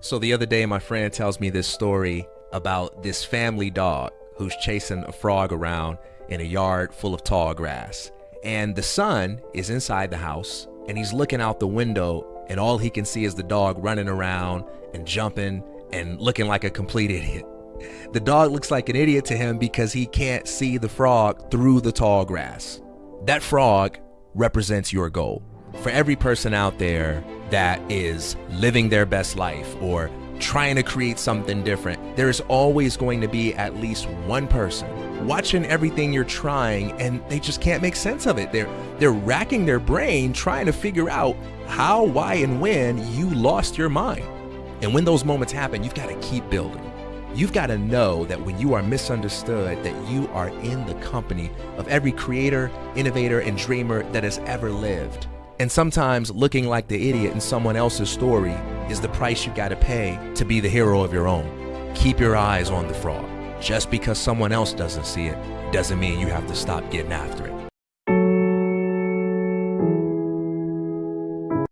So the other day, my friend tells me this story about this family dog who's chasing a frog around in a yard full of tall grass. And the son is inside the house and he's looking out the window, and all he can see is the dog running around and jumping and looking like a complete idiot. The dog looks like an idiot to him because he can't see the frog through the tall grass. That frog represents your goal. For every person out there that is living their best life or trying to create something different, there's always going to be at least one person watching everything you're trying and they just can't make sense of it. They're they're racking their brain trying to figure out how, why, and when you lost your mind. And when those moments happen, you've got to keep building. You've got to know that when you are misunderstood, that you are in the company of every creator, innovator, and dreamer that has ever lived. And sometimes looking like the idiot in someone else's story is the price you gotta pay to be the hero of your own. Keep your eyes on the fraud. Just because someone else doesn't see it doesn't mean you have to stop getting after it.